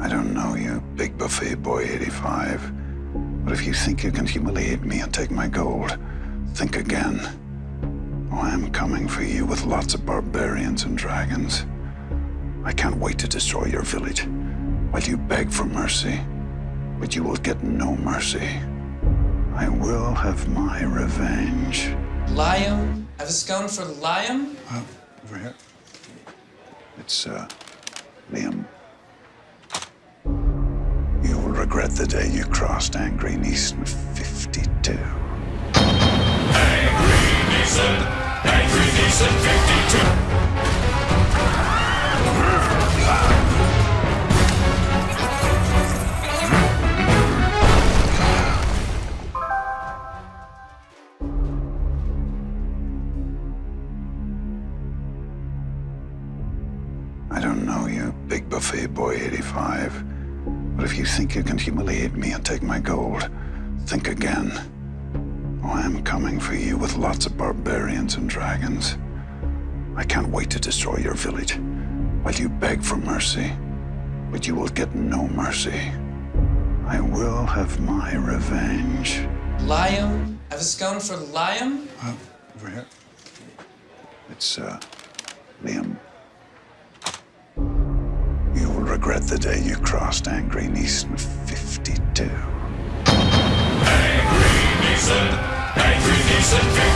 I don't know you, Big Buffet Boy 85. But if you think you can humiliate me and take my gold, think again. Oh, I'm coming for you with lots of barbarians and dragons. I can't wait to destroy your village while you beg for mercy. But you will get no mercy. I will have my revenge. Liam? Have a scone for Liam? Oh, over here. It's, uh, Liam. The day you crossed Angry Neeson 52. Angry Neeson, Angry Neeson 52. I don't know you, Big Buffet Boy 85. But if you think you can humiliate me and take my gold, think again. Oh, I'm coming for you with lots of barbarians and dragons. I can't wait to destroy your village while you beg for mercy. But you will get no mercy. I will have my revenge. Liam? Have a scone for Liam? Oh, over here. It's, uh, Liam. Regret the day you crossed Angry Neeson 52. Angry Neeson, Angry Neeson 52.